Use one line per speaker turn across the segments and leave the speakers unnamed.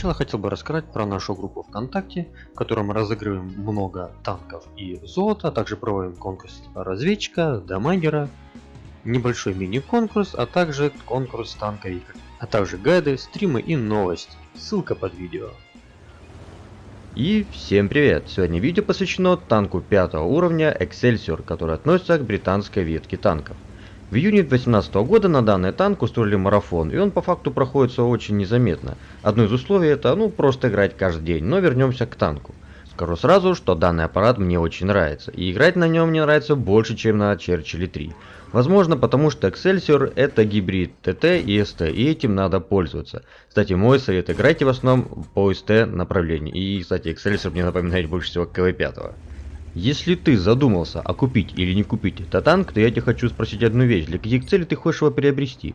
начала хотел бы рассказать про нашу группу ВКонтакте, в которой мы разыгрываем много танков и золота, а также проводим конкурс разведчика, дамагера, небольшой мини-конкурс, а также конкурс танковиков, а также гайды, стримы и новости. Ссылка под видео.
И всем привет! Сегодня видео посвящено танку 5 уровня Excelsior, который относится к британской ветке танков. В июне 2018 года на данный танк устроили марафон, и он по факту проходится очень незаметно. Одно из условий это ну просто играть каждый день, но вернемся к танку. Скажу сразу, что данный аппарат мне очень нравится, и играть на нем мне нравится больше, чем на Черчилле 3. Возможно, потому что Excelsior это гибрид ТТ и СТ, и этим надо пользоваться. Кстати, мой совет, играйте в основном по СТ направлению. И, кстати, Excelsior мне напоминает больше всего КВ-5. Если ты задумался, а купить или не купить этот танк, то я тебе хочу спросить одну вещь. Для каких целей ты хочешь его приобрести?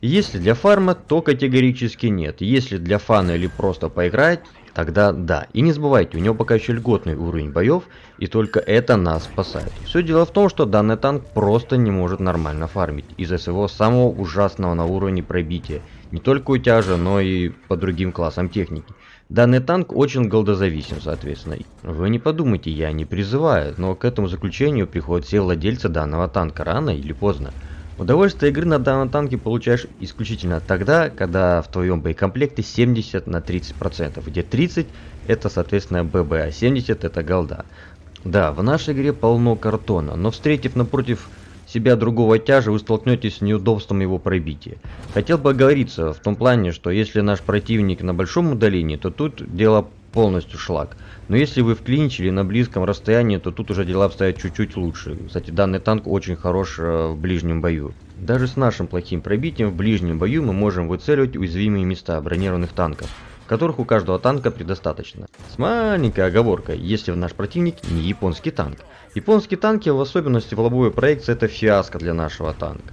Если для фарма, то категорически нет. Если для фана или просто поиграть, тогда да. И не забывайте, у него пока еще льготный уровень боев, и только это нас спасает. Все дело в том, что данный танк просто не может нормально фармить из-за своего самого ужасного на уровне пробития. Не только у тяжа, но и по другим классам техники. Данный танк очень голдозависим, соответственно. Вы не подумайте, я не призываю, но к этому заключению приходят все владельцы данного танка рано или поздно. Удовольствие игры на данном танке получаешь исключительно тогда, когда в твоем боекомплекте 70 на 30%, где 30 это соответственно ББ, а 70 это голда. Да, в нашей игре полно картона, но встретив напротив себя другого тяжа, вы столкнетесь с неудобством его пробития. Хотел бы оговориться в том плане, что если наш противник на большом удалении, то тут дело полностью шлак. Но если вы в клинче или на близком расстоянии, то тут уже дела обстоят чуть-чуть лучше. Кстати, данный танк очень хорош э, в ближнем бою. Даже с нашим плохим пробитием в ближнем бою мы можем выцеливать уязвимые места бронированных танков которых у каждого танка предостаточно. С маленькой оговоркой, если наш противник не японский танк. Японские танки, в особенности в лобовой проекции, это фиаско для нашего танка.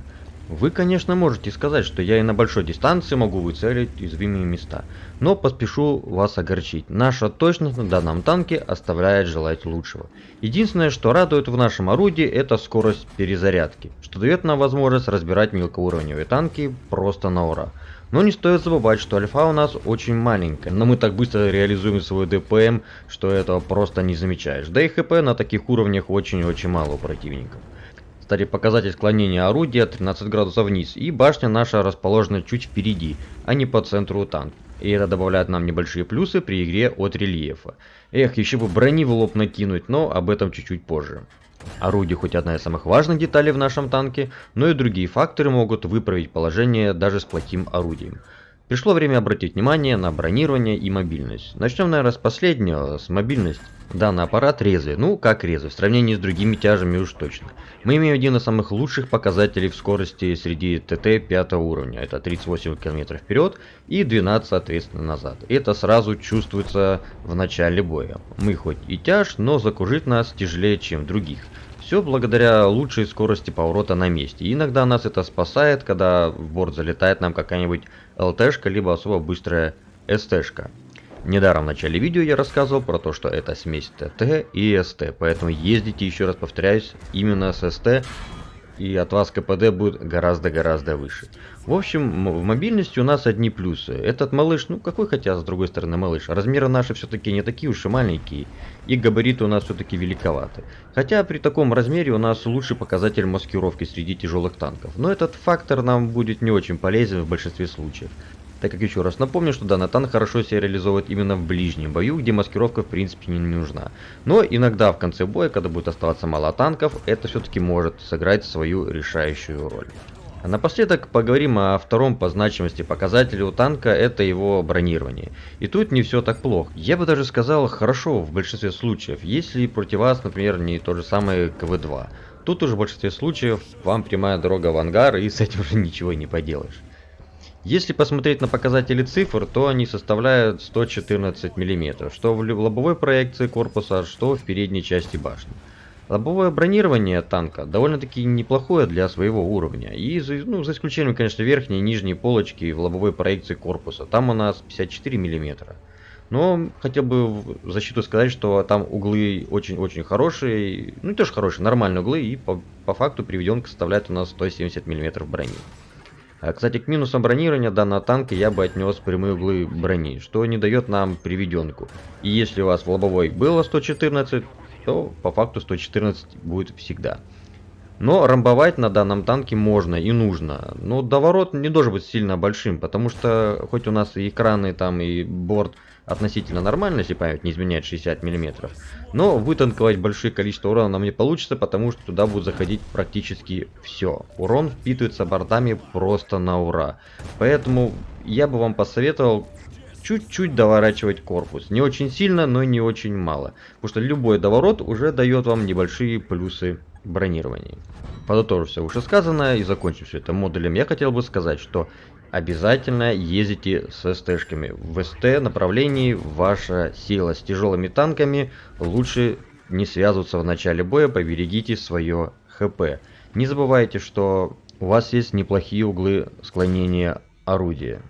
Вы, конечно, можете сказать, что я и на большой дистанции могу выцелить уязвимые места, но поспешу вас огорчить. Наша точность на данном танке оставляет желать лучшего. Единственное, что радует в нашем орудии, это скорость перезарядки, что дает нам возможность разбирать мелкоуровневые танки просто на ура. Но не стоит забывать, что альфа у нас очень маленькая, но мы так быстро реализуем свой ДПМ, что этого просто не замечаешь. Да и ХП на таких уровнях очень-очень мало у противников. Кстати, показатель склонения орудия 13 градусов вниз, и башня наша расположена чуть впереди, а не по центру танка. И это добавляет нам небольшие плюсы при игре от рельефа. Эх, еще бы брони в лоб накинуть, но об этом чуть-чуть позже. Орудие хоть одна из самых важных деталей в нашем танке, но и другие факторы могут выправить положение даже с плохим орудием. Пришло время обратить внимание на бронирование и мобильность. Начнем, наверное, с последнего, с мобильности. Данный аппарат резвый, ну как резвый, в сравнении с другими тяжами уж точно. Мы имеем один из самых лучших показателей в скорости среди ТТ 5 уровня, это 38 км вперед и 12 соответственно назад. Это сразу чувствуется в начале боя. Мы хоть и тяж, но закружить нас тяжелее чем других. Все благодаря лучшей скорости поворота на месте. И иногда нас это спасает, когда в борт залетает нам какая-нибудь ЛТшка, либо особо быстрая СТшка. Недаром в начале видео я рассказывал про то, что это смесь ТТ и СТ, поэтому ездите, еще раз повторяюсь, именно с СТ, и от вас КПД будет гораздо-гораздо выше. В общем, в мобильности у нас одни плюсы. Этот малыш, ну какой хотя с другой стороны малыш, размеры наши все-таки не такие уж и маленькие, и габариты у нас все-таки великоваты. Хотя при таком размере у нас лучший показатель маскировки среди тяжелых танков, но этот фактор нам будет не очень полезен в большинстве случаев так как еще раз напомню, что данный танк хорошо себя реализовывает именно в ближнем бою, где маскировка в принципе не нужна. Но иногда в конце боя, когда будет оставаться мало танков, это все-таки может сыграть свою решающую роль. А напоследок поговорим о втором по значимости показателе у танка, это его бронирование. И тут не все так плохо. Я бы даже сказал хорошо в большинстве случаев, если против вас, например, не то же самое КВ-2. Тут уже в большинстве случаев вам прямая дорога в ангар и с этим уже ничего не поделаешь. Если посмотреть на показатели цифр, то они составляют 114 мм, что в лобовой проекции корпуса, что в передней части башни. Лобовое бронирование танка довольно-таки неплохое для своего уровня, и ну, за исключением, конечно, верхней и нижней полочки в лобовой проекции корпуса, там у нас 54 мм. Но хотел бы в защиту сказать, что там углы очень-очень хорошие, ну тоже хорошие, нормальные углы, и по, по факту приведенка составляет у нас 170 мм брони. А, Кстати, к минусам бронирования данного танка я бы отнес прямые углы брони, что не дает нам приведенку. И если у вас в лобовой было 114, то по факту 114 будет всегда. Но рамбовать на данном танке можно и нужно. Но доворот не должен быть сильно большим, потому что хоть у нас и экраны там и борт относительно нормально, если память не изменяет 60 мм, но вытанковать большое количество урона нам не получится, потому что туда будет заходить практически все. Урон впитывается бортами просто на ура. Поэтому я бы вам посоветовал чуть-чуть доворачивать корпус. Не очень сильно, но не очень мало. Потому что любой доворот уже дает вам небольшие плюсы бронировании. Подытожив все вышесказанное и закончив все это модулем, я хотел бы сказать, что обязательно ездите с СТшками. В СТ направлении ваша сила с тяжелыми танками лучше не связываться в начале боя, поберегите свое ХП. Не забывайте, что у вас есть неплохие углы склонения орудия.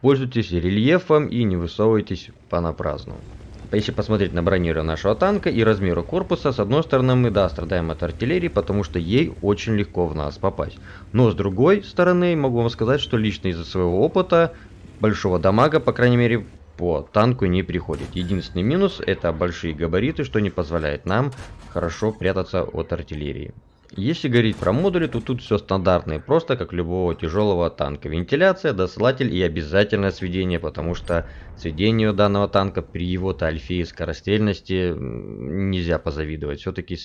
Пользуйтесь рельефом и не высовывайтесь понапрасну. Если посмотреть на бронирование нашего танка и размеру корпуса, с одной стороны мы, да, страдаем от артиллерии, потому что ей очень легко в нас попасть. Но с другой стороны, могу вам сказать, что лично из-за своего опыта, большого дамага, по крайней мере, по танку не приходит. Единственный минус это большие габариты, что не позволяет нам хорошо прятаться от артиллерии. Если говорить про модули, то тут все стандартно и просто, как любого тяжелого танка. Вентиляция, досылатель и обязательное сведение, потому что сведению данного танка при его-то альфе и скорострельности нельзя позавидовать. Все-таки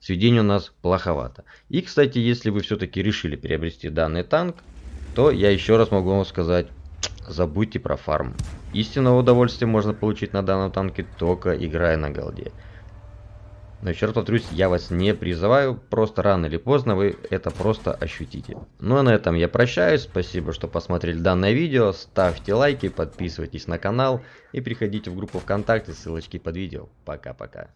сведение у нас плоховато. И, кстати, если вы все-таки решили приобрести данный танк, то я еще раз могу вам сказать, забудьте про фарм. Истинного удовольствия можно получить на данном танке только играя на голде. Но еще раз повторюсь, я вас не призываю, просто рано или поздно вы это просто ощутите. Ну а на этом я прощаюсь, спасибо, что посмотрели данное видео, ставьте лайки, подписывайтесь на канал и приходите в группу ВКонтакте, ссылочки под видео. Пока-пока.